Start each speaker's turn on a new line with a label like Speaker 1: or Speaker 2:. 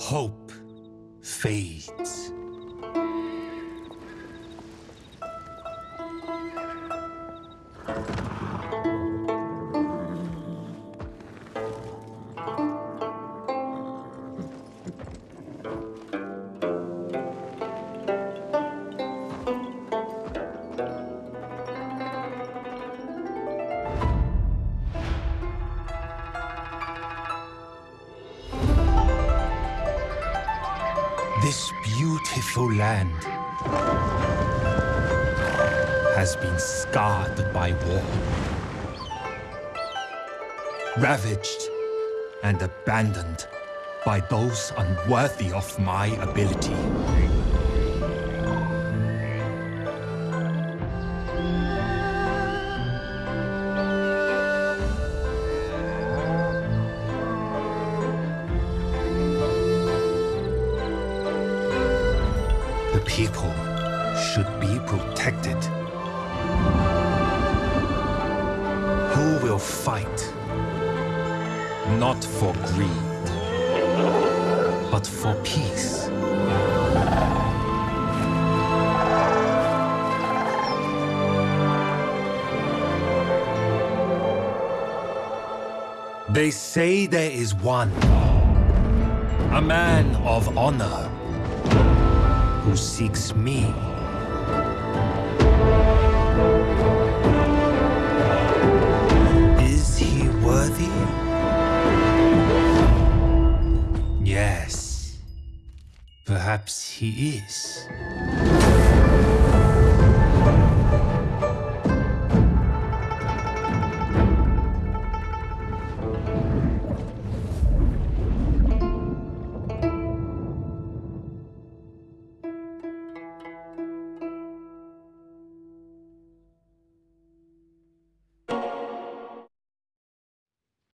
Speaker 1: hope fades. This beautiful land has been scarred by war, ravaged and abandoned by those unworthy of my ability. People should be protected. Who will fight? Not for greed, but for peace. They say there is one, a man of honor, who seeks me. Is he worthy? Yes. Perhaps he is.